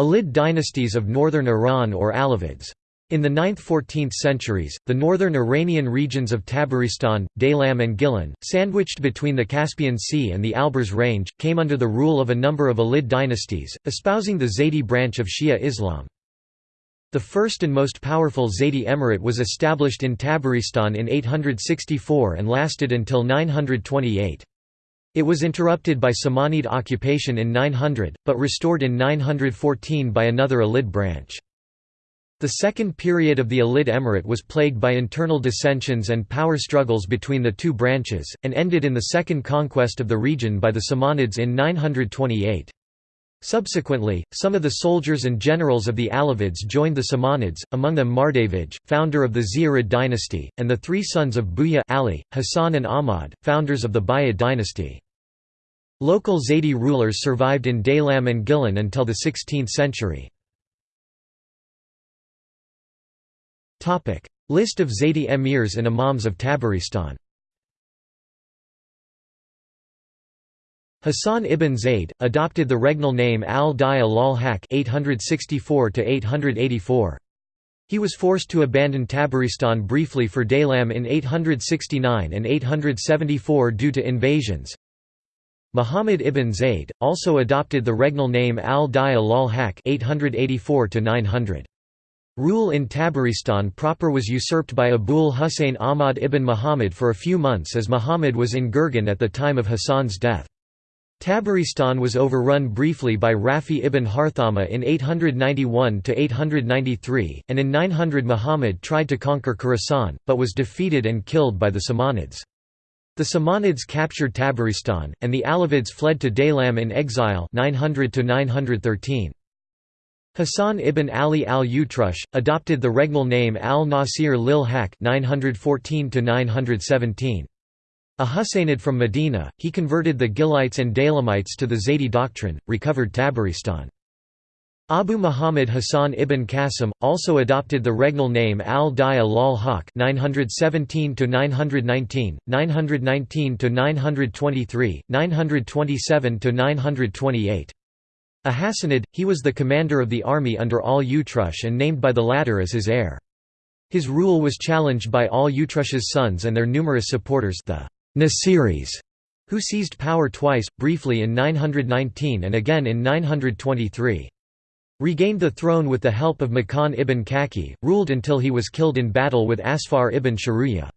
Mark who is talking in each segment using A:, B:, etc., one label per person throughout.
A: Alid dynasties of northern Iran or Alavids. In the 9th–14th centuries, the northern Iranian regions of Tabaristan, Daylam and Gilan, sandwiched between the Caspian Sea and the Alborz Range, came under the rule of a number of Alid dynasties, espousing the Zaydi branch of Shia Islam. The first and most powerful Zaydi emirate was established in Tabaristan in 864 and lasted until 928. It was interrupted by Samanid occupation in 900, but restored in 914 by another Alid branch. The second period of the Alid Emirate was plagued by internal dissensions and power struggles between the two branches, and ended in the second conquest of the region by the Samanids in 928. Subsequently, some of the soldiers and generals of the Alavids joined the Samanids, among them Mardavij, founder of the Ziyarid dynasty, and the three sons of Buya Ali, Hassan and Ahmad, founders of the Buyid dynasty. Local Zaydi rulers survived in Daylam and Gilan until the 16th century. List of Zaydi emirs and imams of Tabaristan Hassan ibn Zayd, adopted the regnal name al-Daya lal-Haq He was forced to abandon Tabaristan briefly for Daylam in 869 and 874 due to invasions. Muhammad ibn Zayd, also adopted the regnal name al-Daya lal-Haq 884 900 Rule in Tabaristan proper was usurped by Abul Husayn Ahmad ibn Muhammad for a few months as Muhammad was in Gurgan at the time of Hassan's death. Tabaristan was overrun briefly by Rafi ibn Harthama in 891–893, and in 900 Muhammad tried to conquer Khorasan, but was defeated and killed by the Samanids. The Samanids captured Tabaristan, and the Alavids fled to Daylam in exile 900 -913. Hassan ibn Ali al-Utrush, adopted the regnal name al-Nasir lil Haq 914 A Husainid from Medina, he converted the Gilites and Daylamites to the Zaydi doctrine, recovered Tabaristan. Abu Muhammad Hassan ibn Qasim, also adopted the regnal name al-Daya lal Haq 917–919, 919–923, 927–928. A Hassanid, he was the commander of the army under al-Utrush and named by the latter as his heir. His rule was challenged by al-Utrush's sons and their numerous supporters the Nasiris, who seized power twice, briefly in 919 and again in 923. Regained the throne with the help of Makan ibn Kaki, ruled until he was killed in battle with Asfar ibn Sharuya.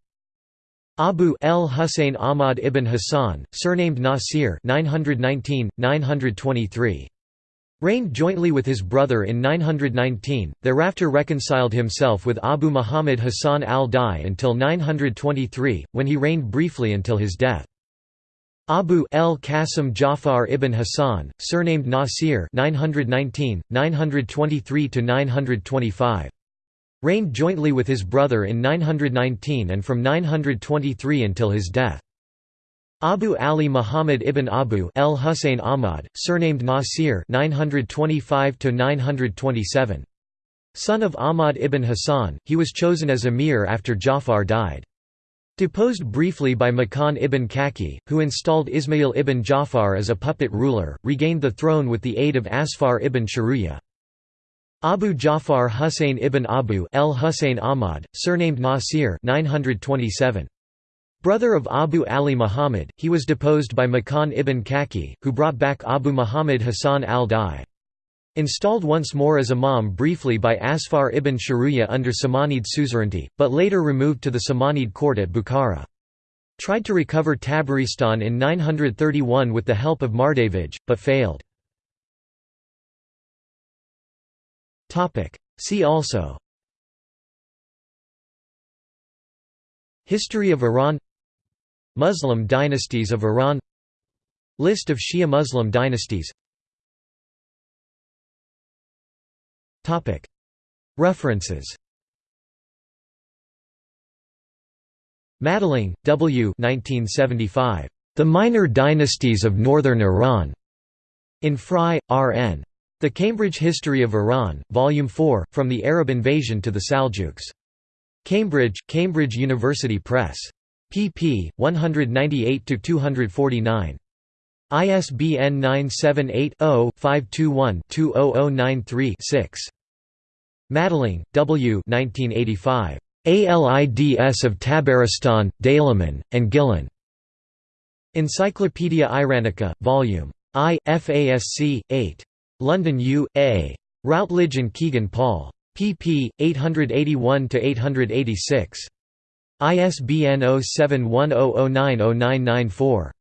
A: Abu el Husayn Ahmad ibn Hassan, surnamed Nasir 919, 923. Reigned jointly with his brother in 919, thereafter reconciled himself with Abu Muhammad Hassan al-Dai until 923, when he reigned briefly until his death. Abu el Qasim Jafar ibn Hassan, surnamed Nasir 919, 923–925. Reigned jointly with his brother in 919 and from 923 until his death. Abu Ali Muhammad ibn Abu El Hussein Ahmad, surnamed Nasir 925 927. Son of Ahmad ibn Hassan, he was chosen as emir after Jafar died. Deposed briefly by Makan ibn Kaki, who installed Ismail ibn Jafar as a puppet ruler, regained the throne with the aid of Asfar ibn Sharuya. Abu Jafar Hussein ibn Abu El Hussein Ahmad, surnamed Nasir 927. Brother of Abu Ali Muhammad, he was deposed by Makan ibn Kaki, who brought back Abu Muhammad Hassan al-Dai. Installed once more as imam briefly by Asfar ibn Sharuya under Samanid suzerainty, but later removed to the Samanid court at Bukhara. Tried to recover Tabaristan in 931 with the help of Mardavij, but failed. See also History of Iran Muslim dynasties of Iran List of Shia Muslim dynasties References Madelung, W. 1975. The Minor Dynasties of Northern Iran. In Frye, R.N. The Cambridge History of Iran, Volume 4, From the Arab Invasion to the Saljuks. Cambridge, Cambridge University Press pp. 198–249. ISBN 978-0-521-20093-6. Madelung, W. 1985. ALIDS of Tabaristan, Daylaman, and Gilan. Encyclopædia Iranica, Vol. I, FASC, 8. London U. A. Routledge and Kegan Paul. pp. 881–886. ISBN 0710090994.